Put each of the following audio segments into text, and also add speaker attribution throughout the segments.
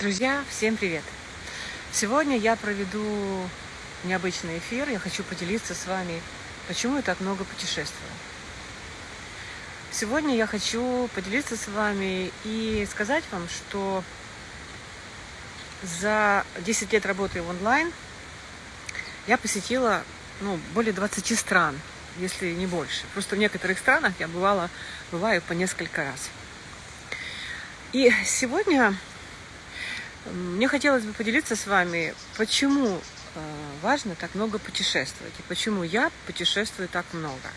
Speaker 1: Друзья, всем привет! Сегодня я проведу необычный эфир. Я хочу поделиться с вами, почему я так много путешествую. Сегодня я хочу поделиться с вами и сказать вам, что за 10 лет работы в онлайн я посетила ну, более 20 стран, если не больше. Просто в некоторых странах я бывала, бываю по несколько раз. И сегодня мне хотелось бы поделиться с вами, почему э, важно так много путешествовать и почему я путешествую так много.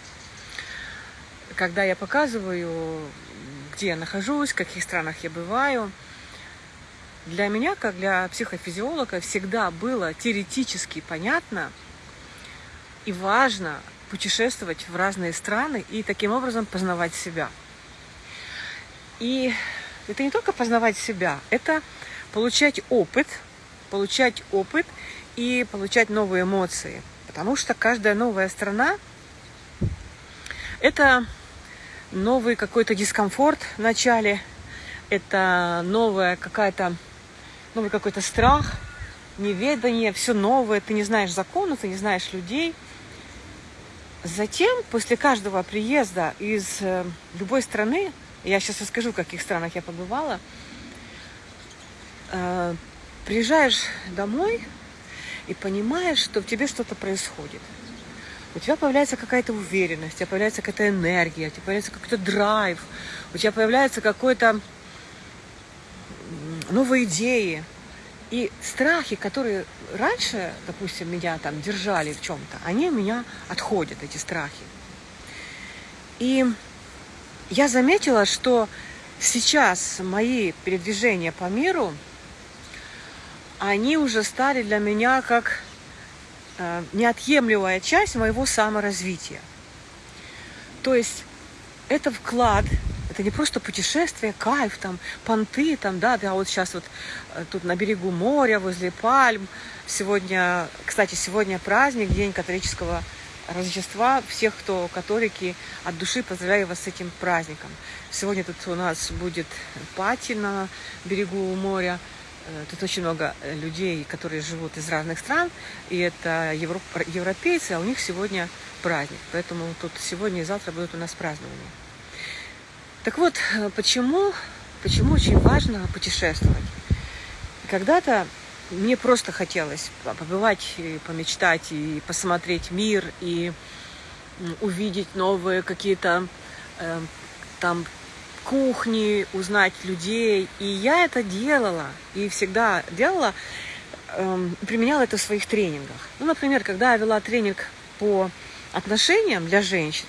Speaker 1: Когда я показываю, где я нахожусь, в каких странах я бываю, для меня, как для психофизиолога, всегда было теоретически понятно и важно путешествовать в разные страны и таким образом познавать себя. И это не только познавать себя, это получать опыт, получать опыт и получать новые эмоции. Потому что каждая новая страна – это новый какой-то дискомфорт в начале, это новая какая-то, новый какой-то страх, неведание, все новое, ты не знаешь законов, ты не знаешь людей. Затем, после каждого приезда из э, любой страны, я сейчас расскажу, в каких странах я побывала – э, приезжаешь домой и понимаешь, что в тебе что-то происходит. У тебя появляется какая-то уверенность, у тебя появляется какая-то энергия, у тебя появляется какой-то драйв, у тебя появляются какой-то новые идеи. И страхи, которые раньше, допустим, меня там держали в чем-то, они у меня отходят, эти страхи. И я заметила, что сейчас мои передвижения по миру – они уже стали для меня как э, неотъемлемая часть моего саморазвития. То есть это вклад, это не просто путешествие, кайф, там, понты, там, да, я вот сейчас вот э, тут на берегу моря, возле пальм. Сегодня, кстати, сегодня праздник, День католического Рождества. Всех, кто католики, от души поздравляю вас с этим праздником. Сегодня тут у нас будет пати на берегу моря. Э, тут очень много э, людей, которые живут из разных стран, и это европ... европейцы, а у них сегодня праздник. Поэтому тут сегодня и завтра будут у нас празднования. Так вот, э, почему, почему очень важно путешествовать? Когда-то мне просто хотелось побывать, и помечтать, и посмотреть мир, и увидеть новые какие-то э, там кухни, узнать людей. И я это делала, и всегда делала, эм, применяла это в своих тренингах. Ну, например, когда я вела тренинг по отношениям для женщин,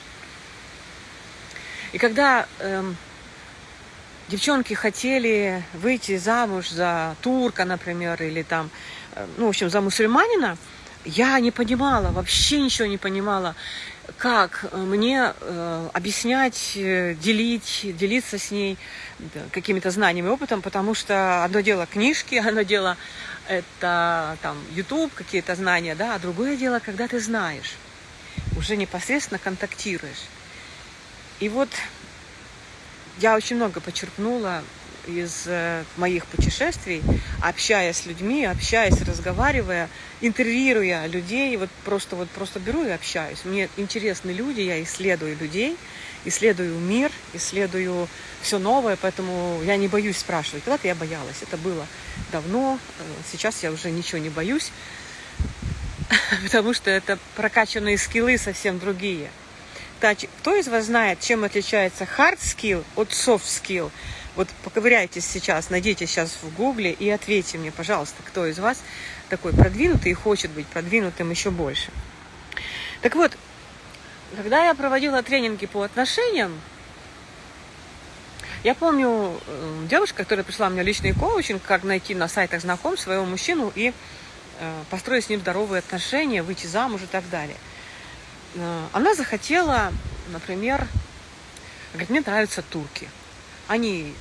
Speaker 1: и когда эм, девчонки хотели выйти замуж за турка, например, или там, э, ну, в общем, за мусульманина, я не понимала, вообще ничего не понимала как э, мне э, объяснять, э, делить, делиться с ней какими-то знаниями, опытом, потому что одно дело книжки, одно дело это там YouTube, какие-то знания, да, а другое дело, когда ты знаешь, уже непосредственно контактируешь. И вот я очень много почерпнула из э, моих путешествий, общаясь с людьми, общаясь, разговаривая, интервьюируя людей, вот просто вот просто беру и общаюсь. Мне интересны люди, я исследую людей, исследую мир, исследую все новое, поэтому я не боюсь спрашивать. Когда-то я боялась, это было давно, э, сейчас я уже ничего не боюсь, потому что это прокачанные скиллы совсем другие. Кто из вас знает, чем отличается hard skill от soft skill? Вот поковыряйтесь сейчас, найдите сейчас в гугле и ответьте мне, пожалуйста, кто из вас такой продвинутый и хочет быть продвинутым еще больше. Так вот, когда я проводила тренинги по отношениям, я помню э, девушка, которая пришла мне личный коучинг, как найти на сайтах знаком своего мужчину и э, построить с ним здоровые отношения, выйти замуж и так далее. Э, она захотела, например, говорит, мне нравятся турки. Они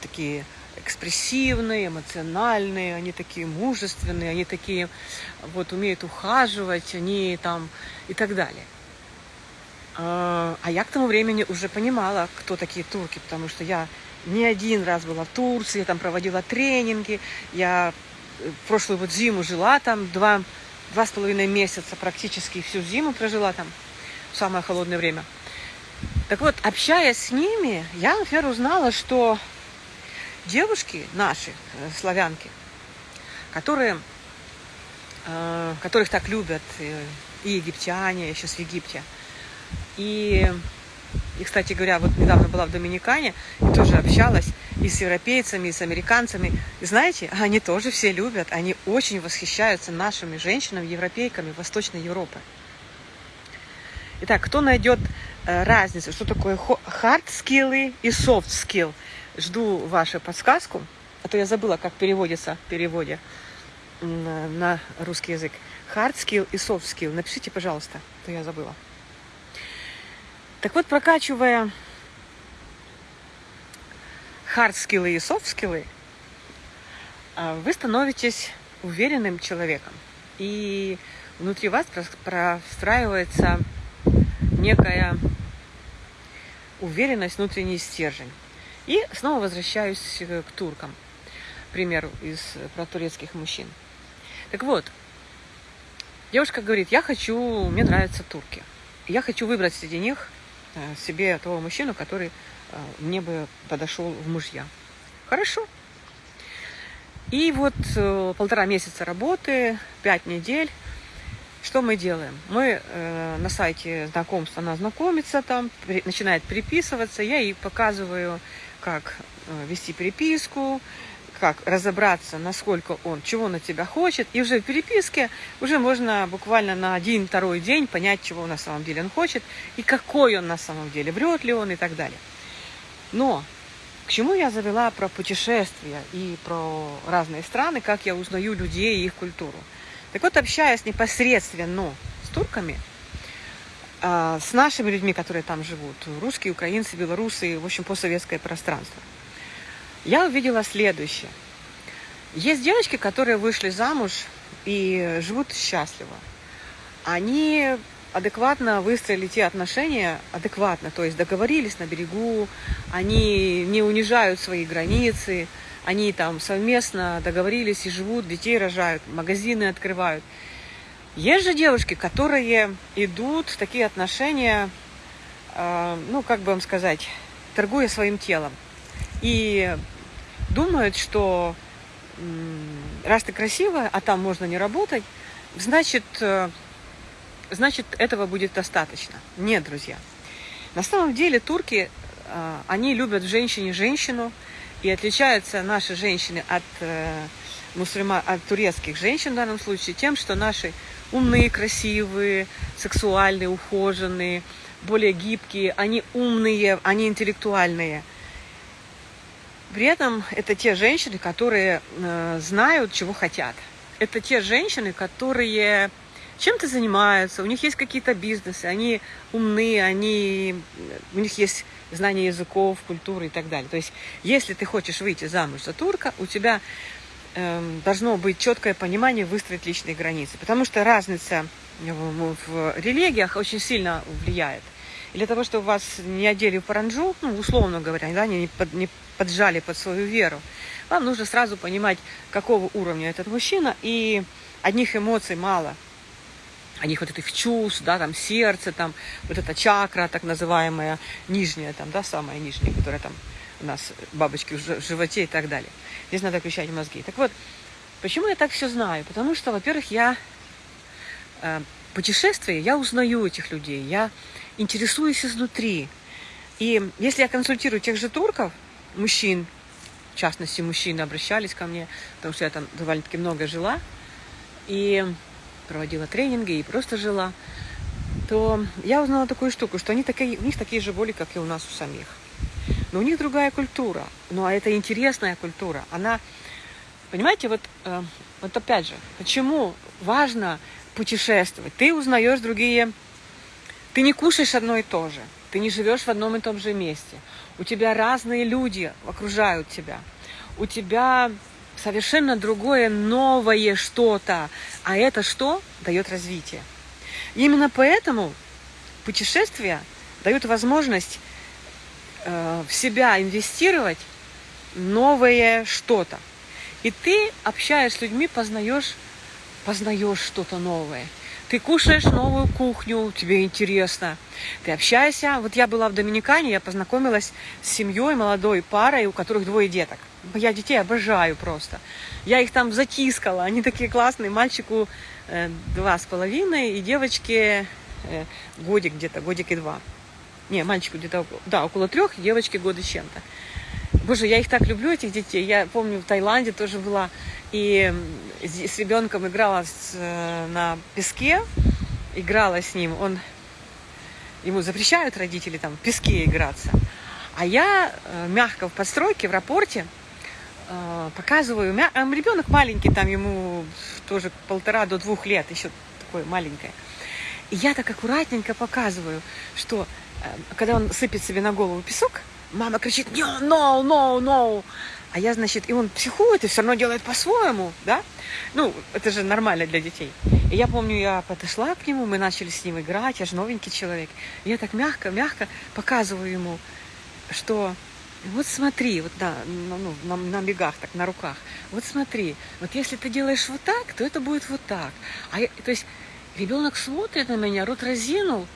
Speaker 1: такие экспрессивные, эмоциональные, они такие мужественные, они такие вот умеют ухаживать, они там и так далее. А, а я к тому времени уже понимала, кто такие турки, потому что я не один раз была в Турции, я там проводила тренинги, я э, прошлую вот зиму жила там, два, два с половиной месяца практически всю зиму прожила там, в самое холодное время. Так вот, общаясь с ними, я, например, узнала, что девушки наши, э, славянки, которые, э, которых так любят и египтяне, я сейчас в Египте, и и, кстати говоря, вот недавно была в Доминикане и тоже общалась и с европейцами, и с американцами. И знаете, они тоже все любят, они очень восхищаются нашими женщинами, европейками Восточной Европы. Итак, кто найдет э, разницу, что такое skills и skill? Жду вашу подсказку, а то я забыла, как переводится в переводе на русский язык. Hard skill и soft skill. Напишите, пожалуйста, а то я забыла. Так вот, прокачивая хард-скиллы и софт-скиллы, а, вы становитесь уверенным человеком. И внутри вас простраивается некая уверенность, внутренний стержень. И снова возвращаюсь к туркам, к примеру, из, про турецких мужчин. Так вот, девушка говорит, я хочу, мне нравятся турки. Я хочу выбрать среди них Э, себе того мужчину, который э, мне бы подошел в мужья. Хорошо. И вот э, полтора месяца работы, пять недель. Что мы делаем? Мы э, на сайте знакомства, она знакомится там, при, начинает переписываться. Я ей показываю, как э, вести переписку, как разобраться, насколько он, чего от тебя хочет. И уже в переписке уже можно буквально на один-второй день понять, чего на самом деле он хочет и какой он на самом деле, врет ли он и так далее. Но к чему я завела про путешествия и про разные страны, как я узнаю людей и их культуру. Так вот, общаясь непосредственно с турками, а, с нашими людьми, которые там живут, русские, украинцы, белорусы, в общем, постсоветское пространство – я увидела следующее. Есть девочки, которые вышли замуж и живут счастливо. Они адекватно выстроили те отношения, адекватно, то есть договорились на берегу, они не унижают свои границы, они там совместно договорились и живут, детей рожают, магазины открывают. Есть же девушки, которые идут в такие отношения, э, ну, как бы вам сказать, торгуя своим телом. И думают, что раз ты красивая, а там можно не работать, значит, э, значит этого будет достаточно. Нет, друзья. На самом деле турки, э, они любят в женщине женщину, и отличаются наши женщины от э, мусульман, от турецких женщин в данном случае тем, что наши умные, красивые, сексуальные, ухоженные, более гибкие, они умные, они интеллектуальные – при этом это те женщины, которые э, знают, чего хотят. Это те женщины, которые чем-то занимаются, у них есть какие-то бизнесы, они умны, они, у них есть знание языков, культуры и так далее. То есть, если ты хочешь выйти замуж за турка, у тебя э, должно быть четкое понимание выстроить личные границы. Потому что разница в, в религиях очень сильно влияет. И для того, чтобы вас не одели в паранджу, ну, условно говоря, да, не, под, не поджали под свою веру, вам нужно сразу понимать, какого уровня этот мужчина, и одних эмоций мало. Одних вот этих чувств, да, там сердце, там вот эта чакра, так называемая, нижняя, там, да, самая нижняя, которая там у нас бабочки в животе и так далее. Здесь надо включать мозги. Так вот, почему я так все знаю? Потому что, во-первых, я путешествие, я узнаю этих людей, я интересуюсь изнутри. И если я консультирую тех же турков, мужчин, в частности, мужчины обращались ко мне, потому что я там довольно-таки много жила, и проводила тренинги, и просто жила, то я узнала такую штуку, что они такие, у них такие же боли, как и у нас у самих. Но у них другая культура. Ну, а это интересная культура. Она, понимаете, вот, э, вот опять же, почему важно путешествовать? Ты узнаешь другие ты не кушаешь одно и то же. Ты не живешь в одном и том же месте. У тебя разные люди окружают тебя. У тебя совершенно другое, новое что-то. А это что? Дает развитие. Именно поэтому путешествия дают возможность э, в себя инвестировать новое что-то. И ты, общаясь с людьми, познаешь, познаешь что-то новое. Ты кушаешь новую кухню, тебе интересно. Ты общаешься. Вот я была в Доминикане, я познакомилась с семьей, молодой парой, у которых двое деток. Я детей обожаю просто. Я их там затискала, они такие классные. Мальчику э, два с половиной и девочке э, годик где-то, годик и два. Не, мальчику где-то, да, около трех, девочке года чем-то. Боже, я их так люблю, этих детей. Я помню, в Таиланде тоже была и с ребенком играла э, на песке, играла с ним. Он, ему запрещают родители там в песке играться. А я э, мягко в подстройке, в рапорте э, показываю. А ребенок маленький, там ему тоже полтора до двух лет, еще такое маленькое. И я так аккуратненько показываю, что когда он сыпет себе на голову песок, Мама кричит, no, no, no, no. А я, значит, и он психует и все равно делает по-своему, да? Ну, это же нормально для детей. И я помню, я подошла к нему, мы начали с ним играть, я же новенький человек. И я так мягко, мягко показываю ему, что вот смотри, вот да, ну, на, на бегах, так, на руках. Вот смотри, вот если ты делаешь вот так, то это будет вот так. А я, то есть ребенок смотрит на меня, рот разинул,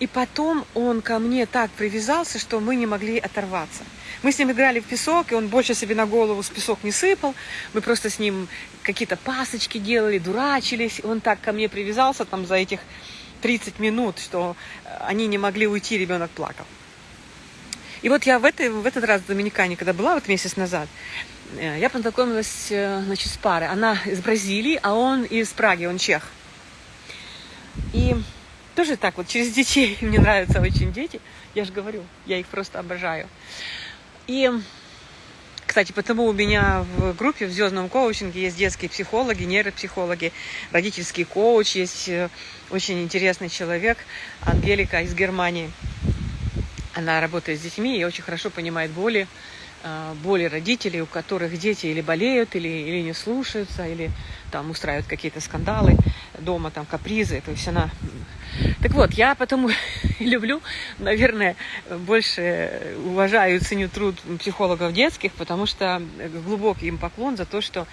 Speaker 1: и потом он ко мне так привязался, что мы не могли оторваться. Мы с ним играли в песок, и он больше себе на голову с песок не сыпал. Мы просто с ним какие-то пасочки делали, дурачились. Он так ко мне привязался там за этих 30 минут, что они не могли уйти, ребенок плакал. И вот я в, этой, в этот раз в Доминикане, когда была вот месяц назад, э, я познакомилась э, значит, с парой. Она из Бразилии, а он из Праги, он чех. И тоже так вот, через детей. Мне нравятся очень дети. Я же говорю, я их просто обожаю. И, кстати, потому у меня в группе, в звездном коучинге есть детские психологи, нейропсихологи, родительский коуч, есть э, очень интересный человек, Ангелика из Германии. Она работает с детьми и очень хорошо понимает боли, э, боли родителей, у которых дети или болеют, или, или не слушаются, или там устраивают какие-то скандалы дома, там капризы. То есть она так вот, я потому люблю, наверное, больше уважаю и ценю труд психологов детских, потому что глубокий им поклон за то, что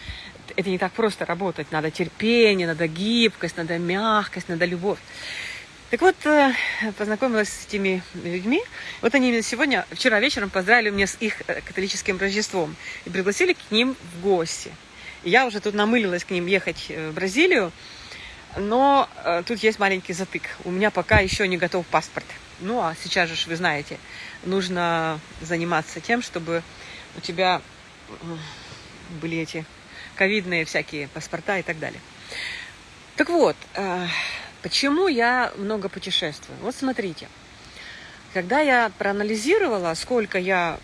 Speaker 1: это не так просто работать. Надо терпение, надо гибкость, надо мягкость, надо любовь. Так вот, э, познакомилась с этими людьми. Вот они меня сегодня, вчера вечером поздравили меня с их э, католическим Рождеством и пригласили к ним в гости. И я уже тут намылилась к ним ехать э, в Бразилию, но э, тут есть маленький затык. У меня пока еще не готов паспорт. Ну, а сейчас же, вы знаете, нужно заниматься тем, чтобы у тебя были эти ковидные всякие паспорта и так далее. Так вот, э, почему я много путешествую? Вот смотрите, когда я проанализировала, сколько я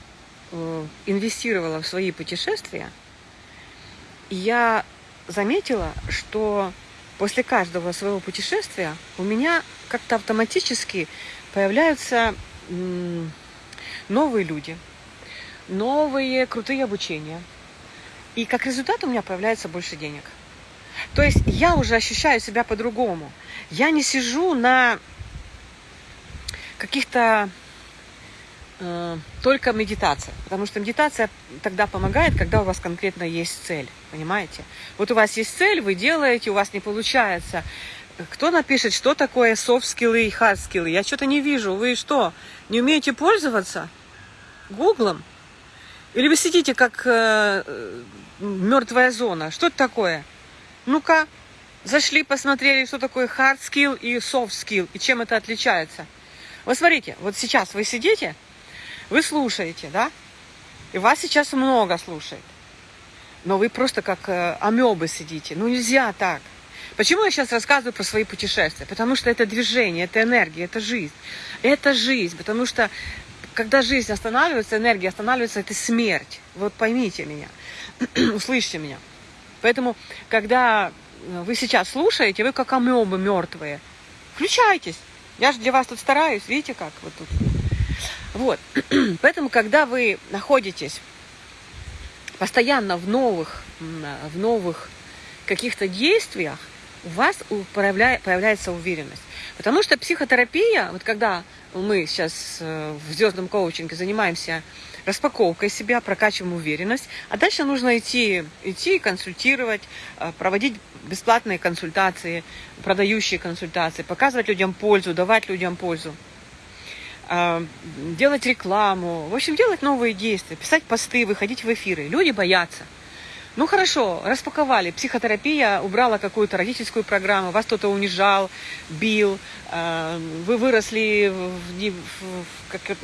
Speaker 1: э, инвестировала в свои путешествия, я заметила, что после каждого своего путешествия у меня как-то автоматически появляются новые люди, новые крутые обучения. И как результат у меня появляется больше денег. То есть я уже ощущаю себя по-другому. Я не сижу на каких-то э, только медитация. Потому что медитация тогда помогает, когда у вас конкретно есть цель. Понимаете? Вот у вас есть цель, вы делаете, у вас не получается. Кто напишет, что такое soft-скиллы и hard-скиллы? Я что-то не вижу. Вы что, не умеете пользоваться гуглом? Или вы сидите как э, мертвая зона? Что это такое? Ну-ка, зашли, посмотрели, что такое hard skill и soft skill, и чем это отличается. Вот смотрите, вот сейчас вы сидите, вы слушаете, да? И вас сейчас много слушает. Но вы просто как э, амебы сидите. Ну нельзя так. Почему я сейчас рассказываю про свои путешествия? Потому что это движение, это энергия, это жизнь. Это жизнь, потому что когда жизнь останавливается, энергия останавливается, это смерть. Вот поймите меня, услышьте меня. Поэтому, когда вы сейчас слушаете, вы как амебы мертвые. Включайтесь. Я же для вас тут стараюсь, видите как? Вот тут. Вот. Поэтому, когда вы находитесь постоянно в новых, в новых каких-то действиях, у вас появляется уверенность. Потому что психотерапия, вот когда мы сейчас э, в звездном коучинге занимаемся распаковкой себя, прокачиваем уверенность, а дальше нужно идти, идти консультировать, э, проводить бесплатные консультации, продающие консультации, показывать людям пользу, давать людям пользу э, делать рекламу, в общем, делать новые действия, писать посты, выходить в эфиры. Люди боятся. Ну хорошо, распаковали. Психотерапия убрала какую-то родительскую программу, вас кто-то унижал, бил, э, вы выросли, в, в, как,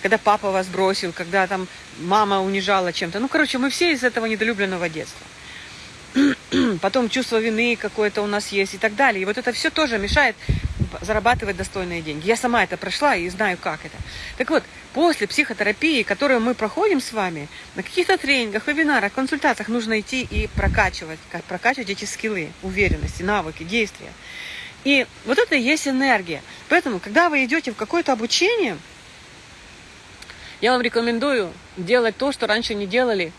Speaker 1: когда папа вас бросил, когда там мама унижала чем-то. Ну, короче, мы все из этого недолюбленного детства. Потом чувство вины какое-то у нас есть и так далее. И вот это все тоже мешает зарабатывать достойные деньги. Я сама это прошла и знаю, как это. Так вот, после психотерапии, которую мы проходим с вами, на каких-то тренингах, вебинарах, консультациях нужно идти и прокачивать, как прокачивать эти скиллы, уверенности, навыки, действия. И вот это и есть энергия. Поэтому, когда вы идете в какое-то обучение, я вам рекомендую делать то, что раньше не делали.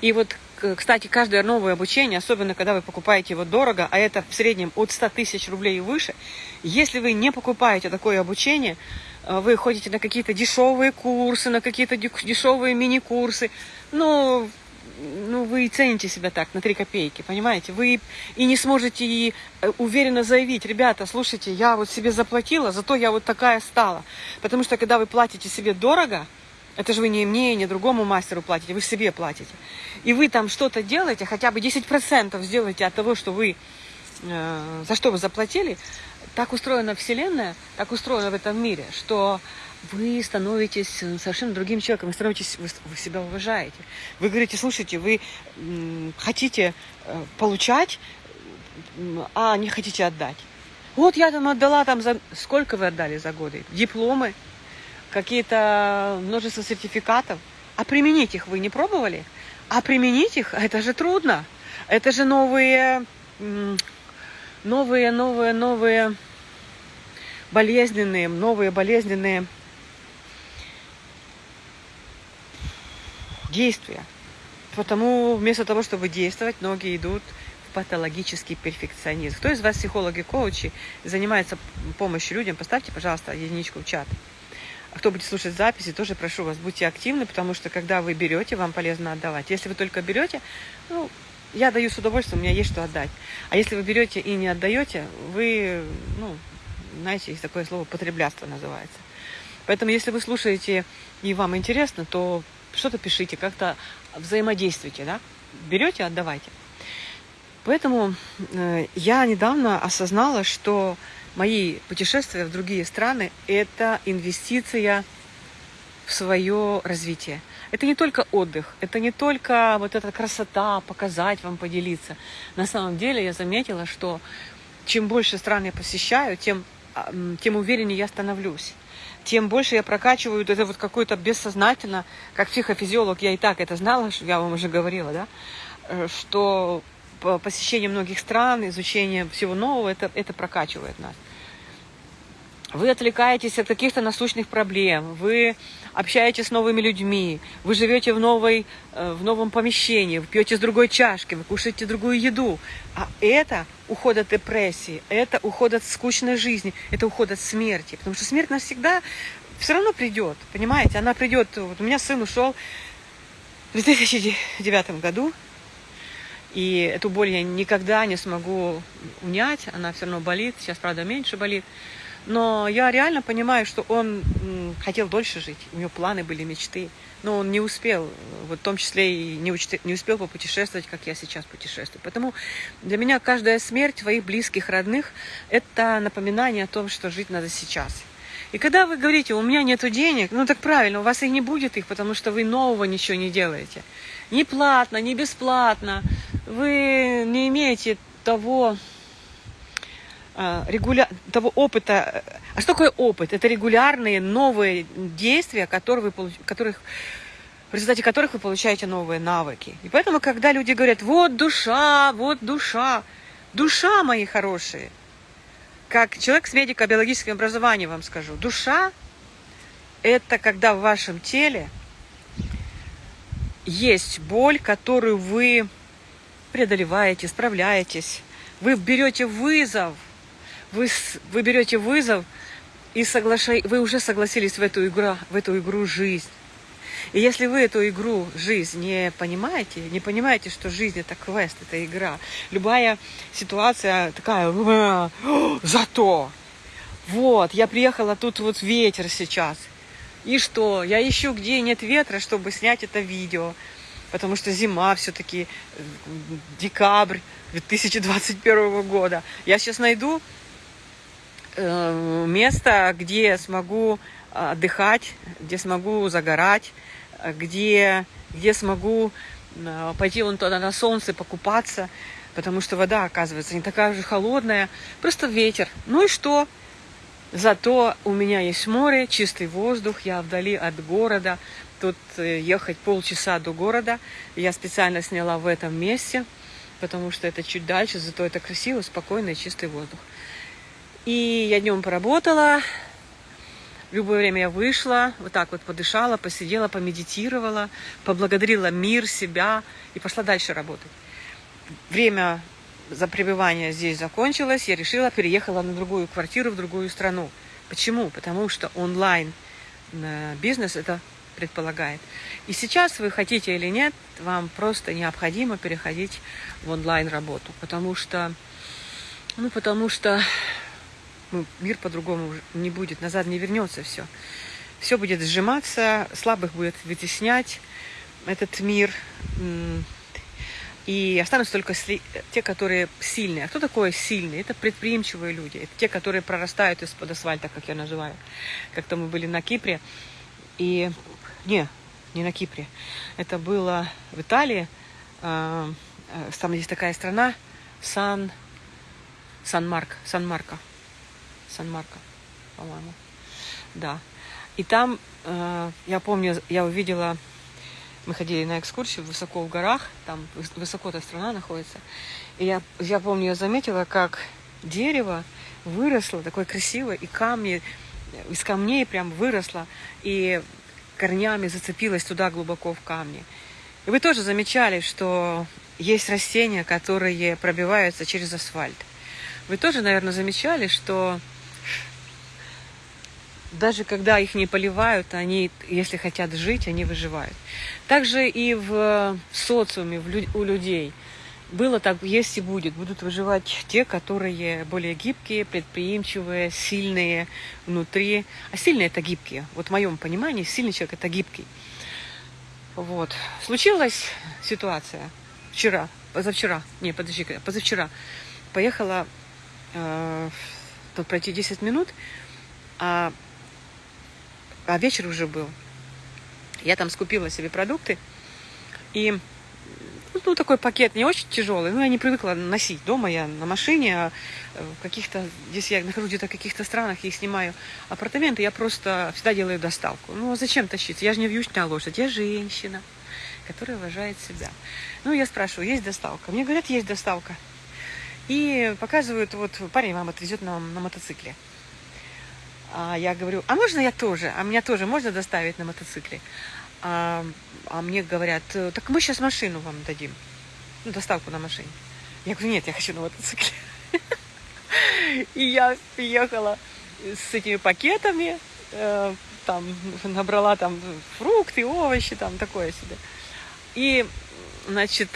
Speaker 1: И вот кстати, каждое новое обучение, особенно когда вы покупаете его дорого, а это в среднем от 100 тысяч рублей и выше, если вы не покупаете такое обучение, э, вы ходите на какие-то дешевые курсы, на какие-то дешевые мини-курсы, ну, ну, вы цените себя так, на 3 копейки, понимаете? Вы и не сможете и э, уверенно заявить, ребята, слушайте, я вот себе заплатила, зато я вот такая стала. Потому что, когда вы платите себе дорого, это же вы не мне, не другому мастеру платите, вы себе платите. И вы там что-то делаете, хотя бы 10% сделаете от того, что вы, э, за что вы заплатили. Так устроена Вселенная, так устроена в этом мире, что вы становитесь совершенно другим человеком, вы становитесь, вы, вы себя уважаете. Вы говорите, слушайте, вы м, хотите э, получать, а не хотите отдать. Вот я там отдала там за... Сколько вы отдали за годы? Дипломы, какие-то множество сертификатов. А применить их вы не пробовали? А применить их, это же трудно. Это же новые, новые, новые, новые болезненные, новые болезненные действия. Потому вместо того, чтобы действовать, многие идут в патологический перфекционизм. Кто из вас психологи, коучи, занимается помощью людям, поставьте, пожалуйста, единичку в чат. Кто будет слушать записи, тоже прошу вас, будьте активны, потому что когда вы берете, вам полезно отдавать. Если вы только берете, ну, я даю с удовольствием, у меня есть что отдать. А если вы берете и не отдаете, вы, ну, знаете, есть такое слово потреблятство называется. Поэтому, если вы слушаете и вам интересно, то что-то пишите, как-то взаимодействуйте, да? Берете, отдавайте. Поэтому э, я недавно осознала, что мои путешествия в другие страны – это инвестиция в свое развитие. Это не только отдых, это не только вот эта красота, показать вам, поделиться. На самом деле я заметила, что чем больше стран я посещаю, тем, а, тем увереннее я становлюсь. Тем больше я прокачиваю это вот какое-то бессознательно, как психофизиолог, я и так это знала, я вам уже говорила, да, э, что посещение многих стран, изучение всего нового, это, это прокачивает нас. Вы отвлекаетесь от каких-то насущных проблем, вы общаетесь с новыми людьми, вы живете в, новой, э, в новом помещении, вы пьете с другой чашки, вы кушаете другую еду. А это уход от депрессии, это уход от скучной жизни, это уход от смерти. Потому что смерть нас всегда все равно придет, понимаете? Она придет. Вот у меня сын ушел в 2009 году, и эту боль я никогда не смогу унять, она все равно болит, сейчас, правда, меньше болит. Но я реально понимаю, что он хотел дольше жить, у него планы были, мечты, но он не успел, вот в том числе и не, уч... не успел попутешествовать, как я сейчас путешествую. Поэтому для меня каждая смерть твоих близких, родных – это напоминание о том, что жить надо сейчас. И когда вы говорите, у меня нет денег, ну так правильно, у вас и не будет их, потому что вы нового ничего не делаете. Ни платно, ни бесплатно, вы не имеете того, регуля... того опыта. А что такое опыт? Это регулярные новые действия, которые вы, которых, в результате которых вы получаете новые навыки. И поэтому, когда люди говорят, вот душа, вот душа, душа, мои хорошие, как человек с медико-биологическим образованием вам скажу, душа – это когда в вашем теле есть боль, которую вы преодолеваете, справляетесь. Вы берете вызов, вы, вы берете вызов и соглашай, вы уже согласились в эту игру, в эту игру жизнь. И если вы эту игру, жизнь, не понимаете, не понимаете, что жизнь это квест, это игра, любая ситуация такая, зато, вот, я приехала, тут вот ветер сейчас. И что? Я ищу, где нет ветра, чтобы снять это видео. Потому что зима все-таки, э, декабрь 2021 года. Я сейчас найду место, где смогу отдыхать, где смогу загорать, где, где смогу э, пойти вон туда на солнце покупаться, потому что вода, оказывается, не такая же холодная, просто ветер. Ну и что? Зато у меня есть море, чистый воздух, я вдали от города. Тут э, ехать полчаса до города. Я специально сняла в этом месте, потому что это чуть дальше, зато это красиво, спокойный, чистый воздух. И я днем поработала, в любое время я вышла, вот так вот подышала, посидела, помедитировала, поблагодарила мир, себя и пошла дальше работать. Время за пребывание здесь закончилось, я решила, переехала на другую квартиру, в другую страну. Почему? Потому что онлайн э, бизнес это предполагает. И сейчас вы хотите или нет, вам просто необходимо переходить в онлайн работу, потому что, ну, потому что ну, мир по-другому не будет, назад не вернется все. Все будет сжиматься, слабых будет вытеснять этот мир, и останутся только те, которые сильные. А кто такой сильный? Это предприимчивые люди. Это те, которые прорастают из-под асфальта, как я называю. Как-то мы были на Кипре. И... Не, не на Кипре. Это было в Италии. А, а, там есть такая страна. Сан... Сан-Марк. Сан-Марко. Сан-Марко, по-моему. Да. И там, а, я помню, я увидела мы ходили на экскурсию высоко в горах, там высоко эта страна находится. И я, я помню, я заметила, как дерево выросло, такое красивое, и камни, из камней прям выросло, и корнями зацепилось туда глубоко в камни. И вы тоже замечали, что есть растения, которые пробиваются через асфальт. Вы тоже, наверное, замечали, что даже когда их не поливают, они, если хотят жить, они выживают. Также и в социуме у людей было так, есть и будет. Будут выживать те, которые более гибкие, предприимчивые, сильные внутри. А сильные это гибкие. Вот в моем понимании сильный человек это гибкий. Вот. Случилась ситуация вчера, позавчера, не, подожди, позавчера. Поехала э, тут пройти 10 минут, а а вечер уже был. Я там скупила себе продукты, и ну, такой пакет не очень тяжелый, но я не привыкла носить. Дома я на машине, а в каких-то, здесь я нахожусь где-то в каких-то странах и снимаю апартаменты, я просто всегда делаю доставку. Ну, а зачем тащиться? Я же не вьючная лошадь, я женщина, которая уважает себя. Ну, я спрашиваю, есть доставка? Мне говорят, есть доставка. И показывают, вот парень вам отвезет на, на мотоцикле. А я говорю, а можно я тоже? А меня тоже можно доставить на мотоцикле? А, а мне говорят, так мы сейчас машину вам дадим. Ну, доставку на машине. Я говорю, нет, я хочу на мотоцикле. И я приехала с этими пакетами, э, там набрала там фрукты, овощи, там такое себе. И, значит,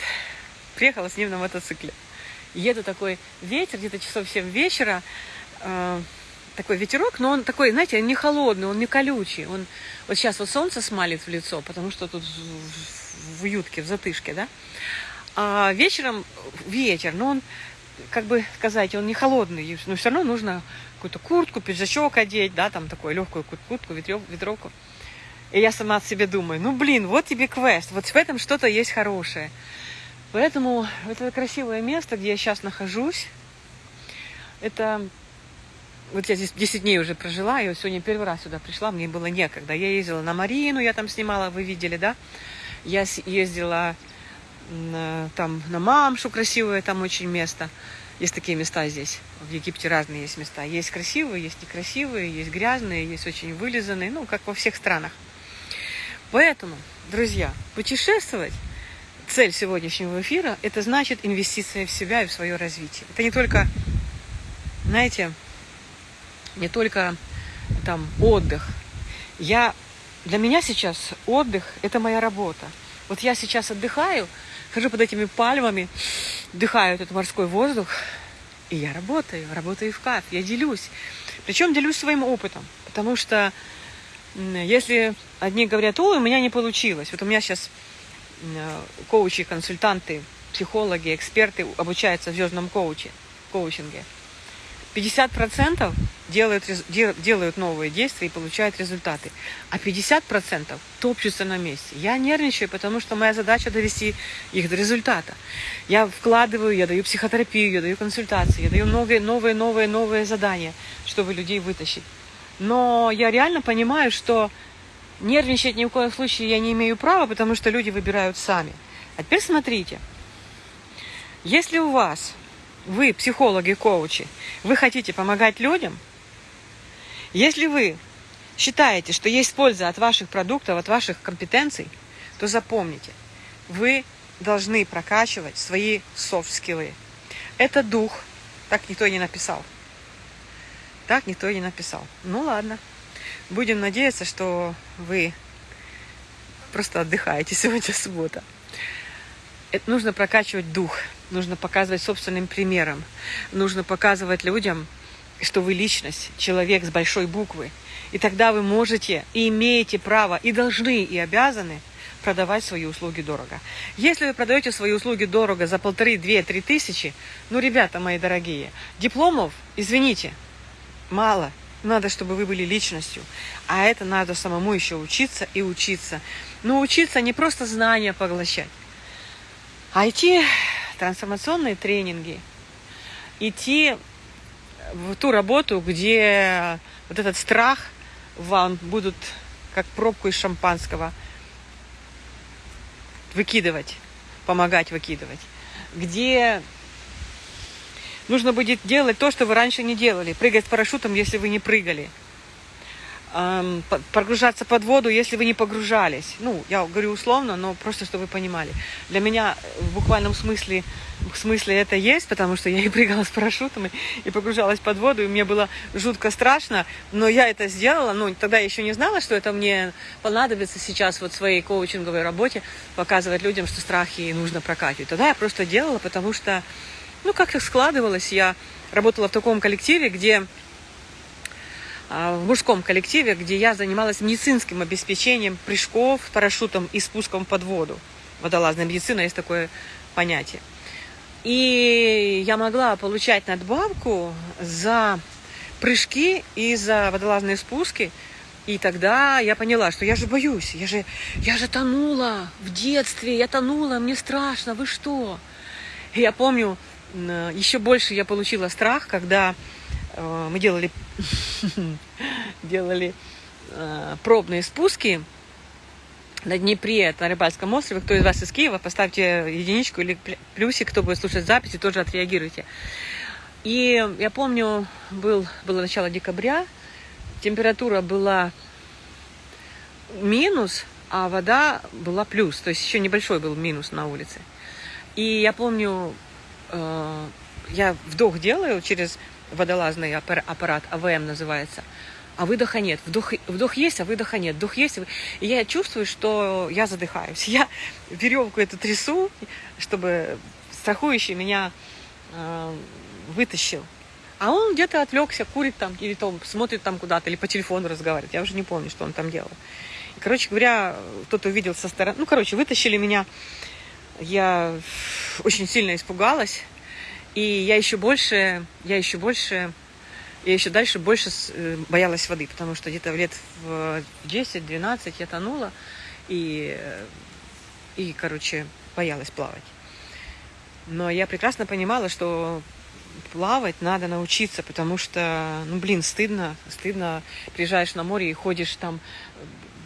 Speaker 1: приехала с ним на мотоцикле. Еду такой ветер, где-то часов 7 вечера, э, такой ветерок, но он такой, знаете, не холодный, он не колючий. Он вот сейчас вот солнце смалит в лицо, потому что тут в, в ютке, в затышке, да. А вечером ветер, но он, как бы сказать, он не холодный, но все равно нужно какую-то куртку, пиджачок одеть, да, там такую легкую куртку, ветровку. И я сама себе думаю, ну блин, вот тебе квест, вот в этом что-то есть хорошее. Поэтому это красивое место, где я сейчас нахожусь. Это вот я здесь 10 дней уже прожила, и сегодня первый раз сюда пришла, мне было некогда. Я ездила на Марину, я там снимала, вы видели, да? Я ездила там на Мамшу, красивое там очень место. Есть такие места здесь. В Египте разные есть места. Есть красивые, есть некрасивые, есть грязные, есть очень вылизанные, ну, как во всех странах. Поэтому, друзья, путешествовать цель сегодняшнего эфира – это значит инвестиция в себя и в свое развитие. Это не только, знаете, не только там отдых. Я для меня сейчас отдых – это моя работа. Вот я сейчас отдыхаю, хожу под этими пальмами, вдыхаю этот морской воздух, и я работаю, работаю в кайф, я делюсь. Причем делюсь своим опытом, потому что если одни говорят, ой, у меня не получилось, вот у меня сейчас коучи, консультанты, психологи, эксперты обучаются в звездном коуче, коучинге – 50% делают, делают новые действия и получают результаты, а 50% топчутся на месте. Я нервничаю, потому что моя задача довести их до результата. Я вкладываю, я даю психотерапию, я даю консультации, я даю новые, новые, новые, новые задания, чтобы людей вытащить. Но я реально понимаю, что нервничать ни в коем случае я не имею права, потому что люди выбирают сами. А теперь смотрите, если у вас вы, психологи, коучи, вы хотите помогать людям, если вы считаете, что есть польза от ваших продуктов, от ваших компетенций, то запомните, вы должны прокачивать свои софт-скиллы. Это дух. Так никто и не написал. Так никто и не написал. Ну ладно. Будем надеяться, что вы просто отдыхаете сегодня суббота. Это нужно прокачивать дух нужно показывать собственным примером. Нужно показывать людям, что вы личность, человек с большой буквы. И тогда вы можете и имеете право, и должны, и обязаны продавать свои услуги дорого. Если вы продаете свои услуги дорого за полторы, две, три тысячи, ну, ребята мои дорогие, дипломов, извините, мало. Надо, чтобы вы были личностью. А это надо самому еще учиться и учиться. Но учиться не просто знания поглощать, а идти трансформационные тренинги, идти в ту работу, где вот этот страх вам будут как пробку из шампанского выкидывать, помогать выкидывать, где нужно будет делать то, что вы раньше не делали, прыгать с парашютом, если вы не прыгали, погружаться под воду, если вы не погружались. Ну, я говорю условно, но просто, чтобы вы понимали. Для меня в буквальном смысле, в смысле это есть, потому что я и прыгала с парашютом, и, и погружалась под воду, и мне было жутко страшно, но я это сделала. Ну, тогда я еще не знала, что это мне понадобится сейчас вот в своей коучинговой работе, показывать людям, что страхи нужно прокачивать. Тогда я просто делала, потому что, ну, как-то складывалось. Я работала в таком коллективе, где в мужском коллективе, где я занималась медицинским обеспечением прыжков, парашютом и спуском под воду. Водолазная медицина есть такое понятие. И я могла получать надбавку за прыжки и за водолазные спуски. И тогда я поняла, что я же боюсь, я же, я же тонула в детстве, я тонула, мне страшно, вы что? И я помню, еще больше я получила страх, когда мы делали, делали э, пробные спуски на Днепре, на Рыбальском острове. Кто из вас из Киева, поставьте единичку или плюсик, кто будет слушать записи, тоже отреагируйте. И я помню, был, было начало декабря, температура была минус, а вода была плюс. То есть еще небольшой был минус на улице. И я помню, э, я вдох делаю через водолазный аппарат, АВМ называется, а выдоха нет. Вдох, вдох есть, а выдоха нет. Вдох есть. И я чувствую, что я задыхаюсь. Я веревку эту трясу, чтобы страхующий меня э, вытащил. А он где-то отвлекся, курит там, или там, смотрит там куда-то, или по телефону разговаривает. Я уже не помню, что он там делал. И, короче говоря, кто-то увидел со стороны. Ну, короче, вытащили меня. Я очень сильно испугалась. И я еще больше, я еще больше, я еще дальше больше э, боялась воды, потому что где-то лет в 10-12 я тонула и, и, короче, боялась плавать. Но я прекрасно понимала, что плавать надо научиться, потому что, ну, блин, стыдно, стыдно, приезжаешь на море и ходишь там,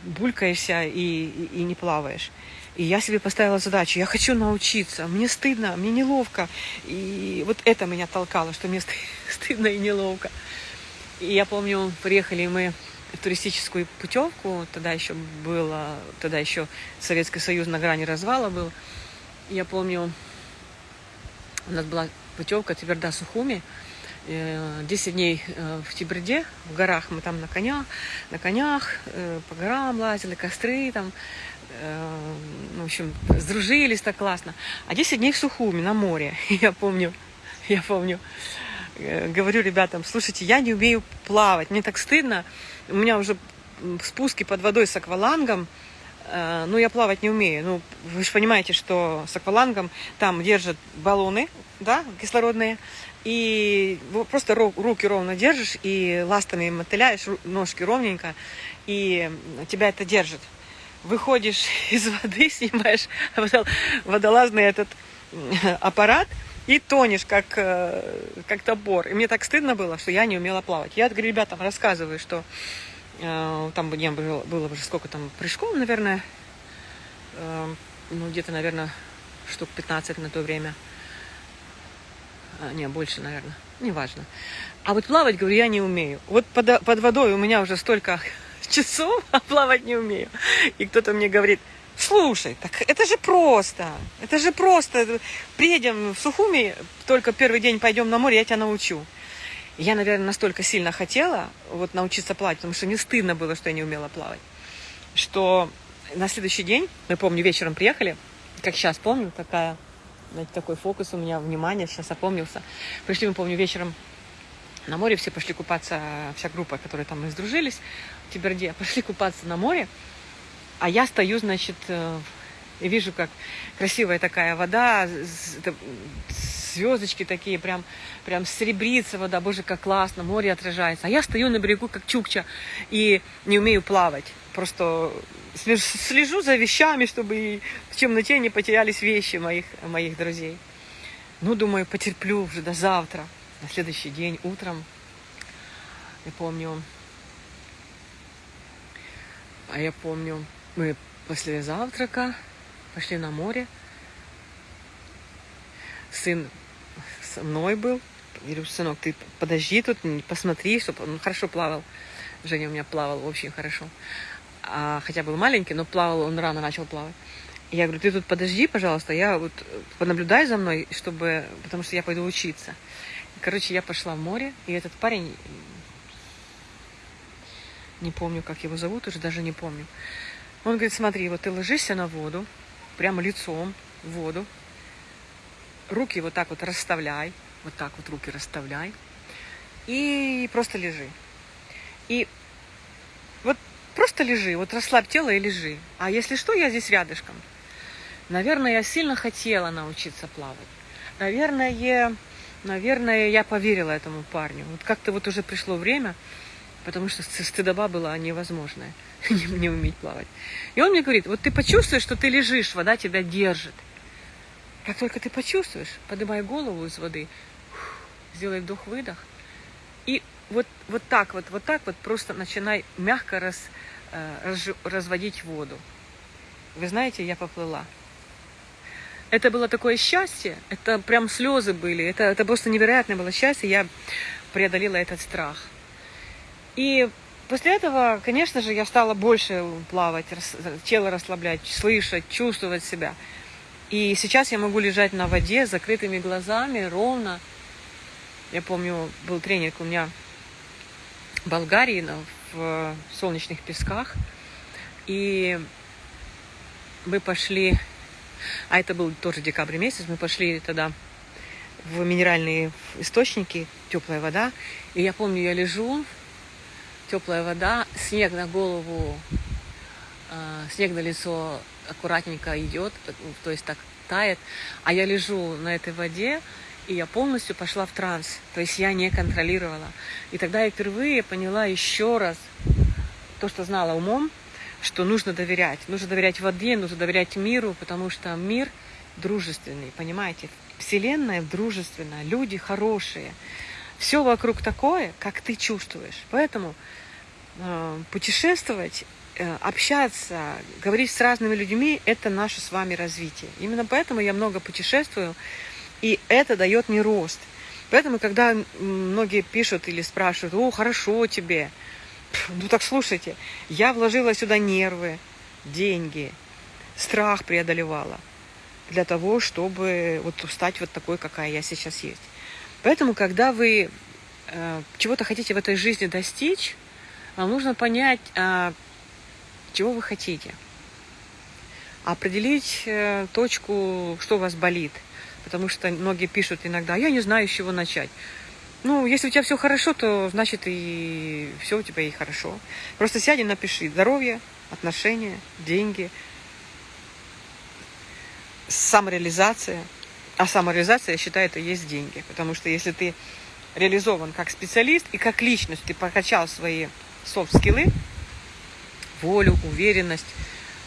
Speaker 1: булькаешься и, и, и не плаваешь. И я себе поставила задачу, я хочу научиться, мне стыдно, мне неловко. И вот это меня толкало, что мне стыдно и неловко. И я помню, приехали мы в туристическую путевку, тогда еще было, тогда еще Советский Союз на грани развала был. Я помню, у нас была путевка Тверда Сухуми, 10 дней в Тиберде, в горах, мы там на конях, на конях по горам лазили, костры там, в общем, сдружились так классно. А 10 дней в Сухуми, на море, я помню, я помню, говорю ребятам, слушайте, я не умею плавать, мне так стыдно, у меня уже спуски под водой с аквалангом, э, ну, я плавать не умею. Ну, вы же понимаете, что с аквалангом там держат баллоны, да, кислородные, и просто руки ровно держишь, и ластами мотыляешь, ножки ровненько, и тебя это держит. Выходишь из воды, снимаешь водолазный этот аппарат, и тонешь, как, э, как топор. И мне так стыдно было, что я не умела плавать. Я говорю, ребятам рассказываю, что Э, там не было, было уже сколько там прыжков, наверное, э, ну где-то, наверное, штук 15 на то время. А, не, больше, наверное, неважно. А вот плавать, говорю, я не умею. Вот под, под водой у меня уже столько часов, а плавать не умею. И кто-то мне говорит, слушай, так это же просто, это же просто. Приедем в Сухуми, только первый день пойдем на море, я тебя научу. Я, наверное, настолько сильно хотела вот научиться плавать, потому что мне стыдно было, что я не умела плавать, что на следующий день, мы помню, вечером приехали, как сейчас помню, такая, знаете, такой фокус у меня, внимание, сейчас опомнился. Пришли, мы помню, вечером на море, все пошли купаться, вся группа, которая там мы сдружились, в Тиберде, пошли купаться на море, а я стою, значит, э, и вижу, как красивая такая вода, звездочки такие, прям, прям серебрится вода, боже, как классно, море отражается. А я стою на берегу, как чукча, и не умею плавать. Просто слежу за вещами, чтобы в темноте не потерялись вещи моих, моих друзей. Ну, думаю, потерплю уже до завтра, на следующий день, утром. Я помню, а я помню, мы после завтрака пошли на море. Сын со мной был. Я говорю, сынок, ты подожди тут, посмотри, чтобы он хорошо плавал. Женя у меня плавал очень хорошо. А, хотя был маленький, но плавал, он рано начал плавать. И я говорю, ты тут подожди, пожалуйста, я вот понаблюдай за мной, чтобы, потому что я пойду учиться. Короче, я пошла в море, и этот парень, не помню, как его зовут, уже даже не помню. Он говорит, смотри, вот ты ложишься на воду, прямо лицом в воду, руки вот так вот расставляй, вот так вот руки расставляй, и просто лежи. И вот просто лежи, вот расслабь тело и лежи. А если что, я здесь рядышком. Наверное, я сильно хотела научиться плавать. Наверное, наверное, я поверила этому парню. Вот как-то вот уже пришло время, потому что стыдоба была невозможная, не, не уметь плавать. И он мне говорит, вот ты почувствуешь, что ты лежишь, вода тебя держит. Как только ты почувствуешь, поднимай голову из воды, сделай вдох-выдох, и вот, вот так вот, вот так вот просто начинай мягко раз, э, раз, разводить воду. Вы знаете, я поплыла. Это было такое счастье, это прям слезы были, это, это просто невероятное было счастье, я преодолела этот страх. И после этого, конечно же, я стала больше плавать, тело расслаблять, слышать, чувствовать себя. И сейчас я могу лежать на воде с закрытыми глазами, ровно. Я помню, был тренинг у меня в Болгарии, в солнечных песках. И мы пошли, а это был тоже декабрь месяц, мы пошли тогда в минеральные источники, теплая вода. И я помню, я лежу, теплая вода, снег на голову, а, снег на лицо аккуратненько идет, то есть так тает, а я лежу на этой воде, и я полностью пошла в транс, то есть я не контролировала. И тогда я впервые поняла еще раз то, что знала умом, что нужно доверять. Нужно доверять воде, нужно доверять миру, потому что мир дружественный, понимаете? Вселенная дружественная, люди хорошие. Все вокруг такое, как ты чувствуешь. Поэтому э, путешествовать Э, общаться, говорить с разными людьми – это наше с вами развитие. Именно поэтому я много путешествую, и это дает мне рост. Поэтому, когда многие пишут или спрашивают, о, хорошо тебе, ну так слушайте, я вложила сюда нервы, деньги, страх преодолевала для того, чтобы вот стать вот такой, какая я сейчас есть. Поэтому, когда вы э, чего-то хотите в этой жизни достичь, вам нужно понять, э, чего вы хотите. Определить э, точку, что у вас болит. Потому что многие пишут иногда, я не знаю, с чего начать. Ну, если у тебя все хорошо, то значит и все у тебя и хорошо. Просто сядь и напиши здоровье, отношения, деньги, самореализация. А самореализация, я считаю, это есть деньги. Потому что если ты реализован как специалист и как личность, ты прокачал свои софт-скиллы, волю, уверенность,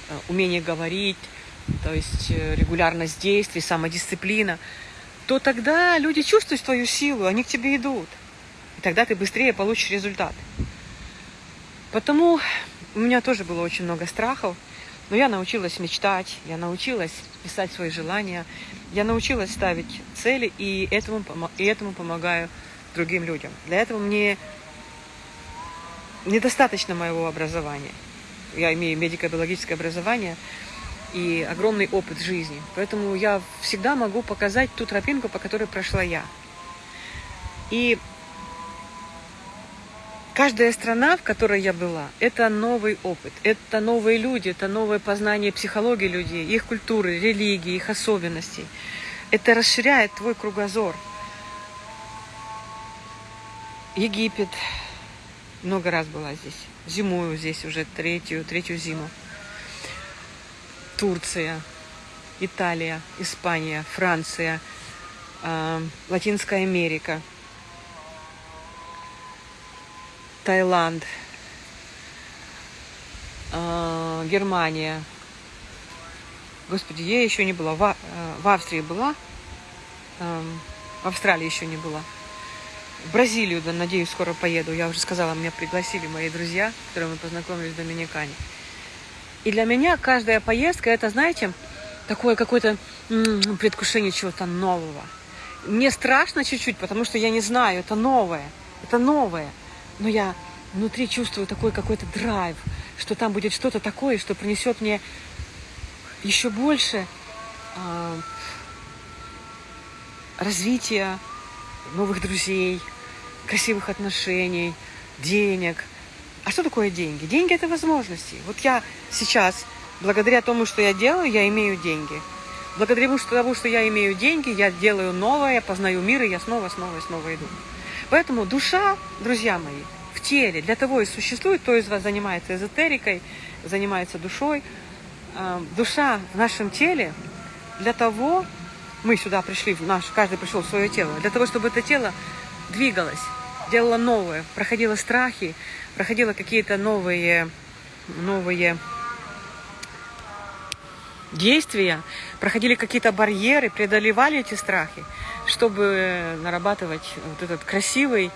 Speaker 1: э, умение говорить, то есть э, регулярность действий, самодисциплина, то тогда люди чувствуют твою силу, они к тебе идут. И тогда ты быстрее получишь результат. Потому у меня тоже было очень много страхов, но я научилась мечтать, я научилась писать свои желания, я научилась ставить цели и этому, и этому помогаю другим людям. Для этого мне недостаточно моего образования. Я имею медико-биологическое образование и огромный опыт жизни. Поэтому я всегда могу показать ту тропинку, по которой прошла я. И каждая страна, в которой я была, это новый опыт, это новые люди, это новое познание психологии людей, их культуры, религии, их особенностей. Это расширяет твой кругозор. Египет, много раз была здесь. Зимую здесь уже третью, третью зиму. Турция, Италия, Испания, Франция, э, Латинская Америка, Таиланд, э, Германия. Господи, я еще не была. В, э, в Австрии была, э, в Австралии еще не была. В Бразилию, да, надеюсь, скоро поеду. Я уже сказала, меня пригласили мои друзья, с которыми мы познакомились в Доминикане. И для меня каждая поездка, это, знаете, такое какое-то предвкушение чего-то нового. Мне страшно чуть-чуть, потому что я не знаю, это новое, это новое. Но я внутри чувствую такой какой-то драйв, что там будет что-то такое, что принесет мне еще больше э, развития, новых друзей, красивых отношений, денег. А что такое деньги? Деньги – это возможности. Вот я сейчас, благодаря тому, что я делаю, я имею деньги. Благодаря тому, что я имею деньги, я делаю новое, познаю мир, и я снова, снова снова иду. Поэтому душа, друзья мои, в теле для того и существует, кто из вас занимается эзотерикой, занимается душой. А, душа в нашем теле для того, мы сюда пришли, в наш, каждый пришел в свое тело, для того, чтобы это тело двигалось, делало новое, проходило страхи, проходило какие-то новые, новые действия, проходили какие-то барьеры, преодолевали эти страхи, чтобы нарабатывать вот этот красивый,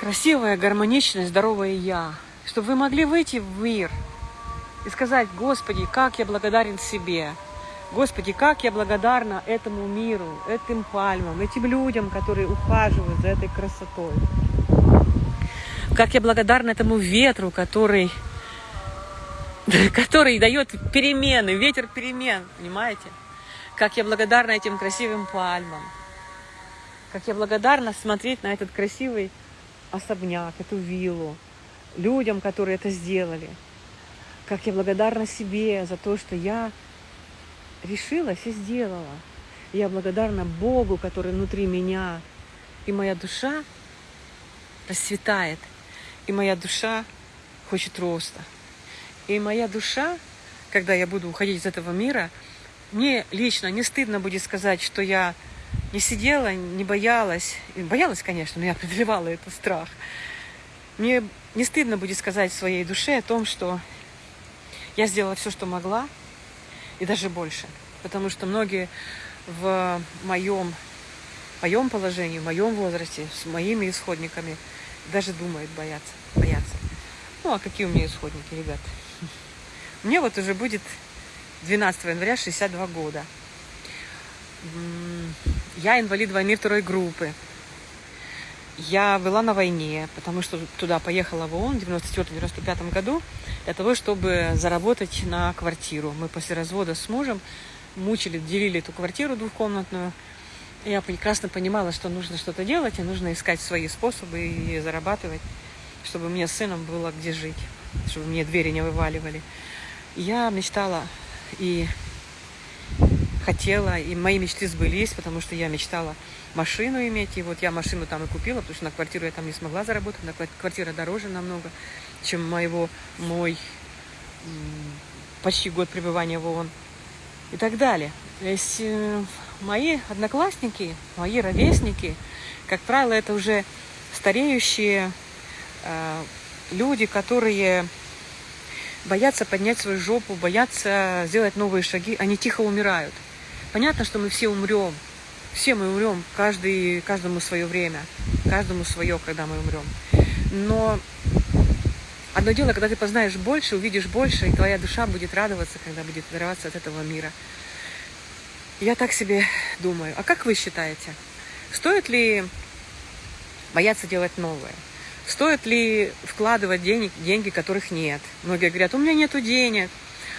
Speaker 1: красивое, гармоничное, здоровое «я», чтобы вы могли выйти в мир и сказать, Господи, как я благодарен себе, Господи, как я благодарна этому миру, этим пальмам, этим людям, которые ухаживают за этой красотой. Как я благодарна этому ветру, который, который дает перемены, ветер перемен, понимаете? Как я благодарна этим красивым пальмам. Как я благодарна смотреть на этот красивый особняк, эту виллу, людям, которые это сделали. Как я благодарна себе за то, что я решилась и сделала. Я благодарна Богу, который внутри меня. И моя душа расцветает. И моя душа хочет роста. И моя душа, когда я буду уходить из этого мира, мне лично не стыдно будет сказать, что я не сидела, не боялась. И боялась, конечно, но я преодолевала этот страх. Мне не стыдно будет сказать своей душе о том, что я сделала все, что могла, и даже больше. Потому что многие в моем, моем положении, в моем возрасте, с моими исходниками даже думают бояться, бояться. Ну, а какие у меня исходники, ребят? Мне вот уже будет 12 января 62 года. Я инвалид войны второй группы. Я была на войне, потому что туда поехала в ООН в 94-95 году для того, чтобы заработать на квартиру. Мы после развода с мужем мучили, делили эту квартиру двухкомнатную. Я прекрасно понимала, что нужно что-то делать, и нужно искать свои способы и зарабатывать, чтобы мне с сыном было где жить, чтобы мне двери не вываливали. Я мечтала и хотела, и мои мечты сбылись, потому что я мечтала машину иметь, и вот я машину там и купила, потому что на квартиру я там не смогла заработать, на квартира дороже намного, чем моего, мой почти год пребывания в ООН и так далее. То есть э, мои одноклассники, мои ровесники, как правило, это уже стареющие э, люди, которые боятся поднять свою жопу, боятся сделать новые шаги, они тихо умирают. Понятно, что мы все умрем, все мы умрем, каждый, каждому свое время, каждому свое, когда мы умрем. Но одно дело, когда ты познаешь больше, увидишь больше, и твоя душа будет радоваться, когда будет отрываться от этого мира. Я так себе думаю. А как вы считаете, стоит ли бояться делать новое? Стоит ли вкладывать денег, деньги, которых нет? Многие говорят, у меня нету денег,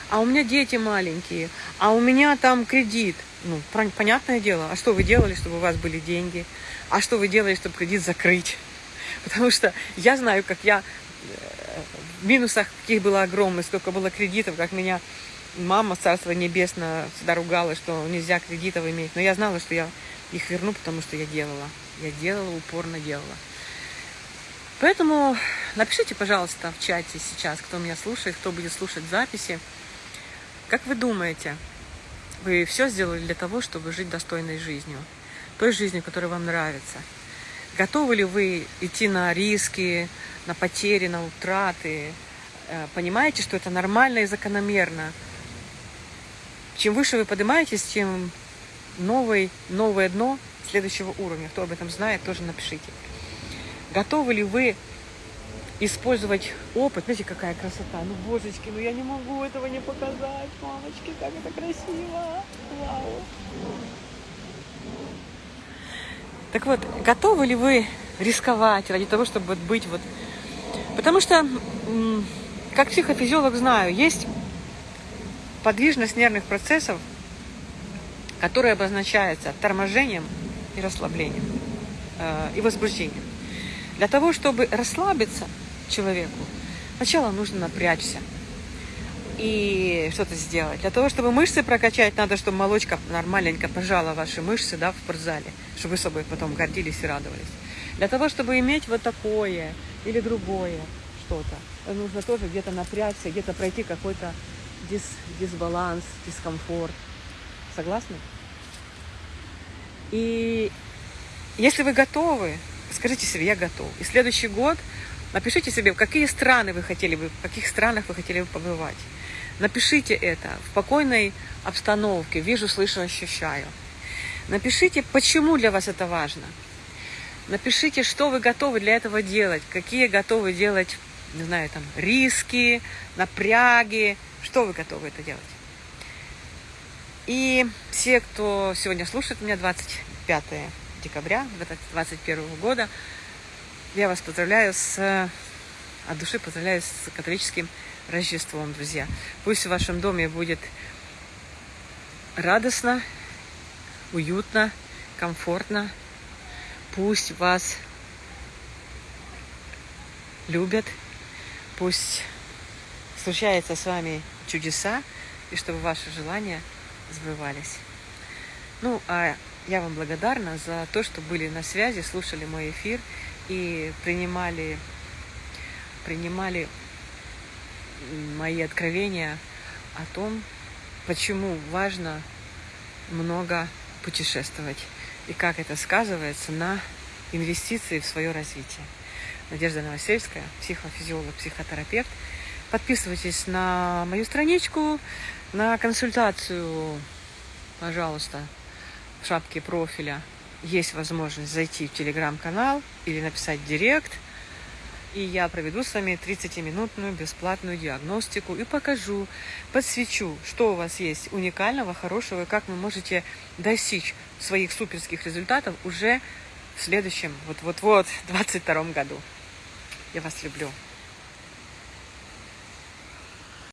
Speaker 1: а у меня дети маленькие, а у меня там кредит. Ну, понятное дело, а что вы делали, чтобы у вас были деньги? А что вы делали, чтобы кредит закрыть? Потому что я знаю, как я э, в минусах каких было огромных, сколько было кредитов, как меня мама, царство небесное, всегда ругала, что нельзя кредитов иметь. Но я знала, что я их верну, потому что я делала. Я делала, упорно делала. Поэтому напишите, пожалуйста, в чате сейчас, кто меня слушает, кто будет слушать записи. Как вы думаете, вы все сделали для того, чтобы жить достойной жизнью? Той жизнью, которая вам нравится? Готовы ли вы идти на риски, на потери, на утраты? Э, понимаете, что это нормально и закономерно? Чем выше вы поднимаетесь, тем новый, новое дно следующего уровня. Кто об этом знает, тоже напишите. Готовы ли вы использовать опыт? Знаете, какая красота? Ну, божечки, ну я не могу этого не показать, мамочки, как это красиво. Вау. Так вот, готовы ли вы рисковать ради того, чтобы быть вот... Потому что, как психофизиолог знаю, есть подвижность нервных процессов, которая обозначается торможением и расслаблением, э, и возбуждением. Для того, чтобы расслабиться человеку, сначала нужно напрячься и что-то сделать. Для того, чтобы мышцы прокачать, надо, чтобы молочка нормальненько пожала ваши мышцы да, в спортзале, чтобы вы собой потом гордились и радовались. Для того, чтобы иметь вот такое или другое что-то, нужно тоже где-то напрячься, где-то пройти какой-то дис, дисбаланс, дискомфорт. Согласны? И если вы готовы скажите себе, я готов. И следующий год напишите себе, в какие страны вы хотели бы, в каких странах вы хотели бы побывать. Напишите это в спокойной обстановке, вижу, слышу, ощущаю. Напишите, почему для вас это важно. Напишите, что вы готовы для этого делать, какие готовы делать, не знаю, там, риски, напряги, что вы готовы это делать. И все, кто сегодня слушает меня, 25 декабря 2021 года. Я вас поздравляю с, от души поздравляю с католическим Рождеством, друзья. Пусть в вашем доме будет радостно, уютно, комфортно. Пусть вас любят, пусть случаются с вами чудеса, и чтобы ваши желания сбывались. Ну, а я вам благодарна за то, что были на связи, слушали мой эфир и принимали, принимали мои откровения о том, почему важно много путешествовать и как это сказывается на инвестиции в свое развитие. Надежда Новосельская, психофизиолог, психотерапевт. Подписывайтесь на мою страничку, на консультацию, пожалуйста, в шапке профиля есть возможность зайти в телеграм-канал или написать директ. И я проведу с вами 30-минутную бесплатную диагностику и покажу, подсвечу, что у вас есть уникального, хорошего, и как вы можете достичь своих суперских результатов уже в следующем, вот-вот-вот, 22 году. Я вас люблю.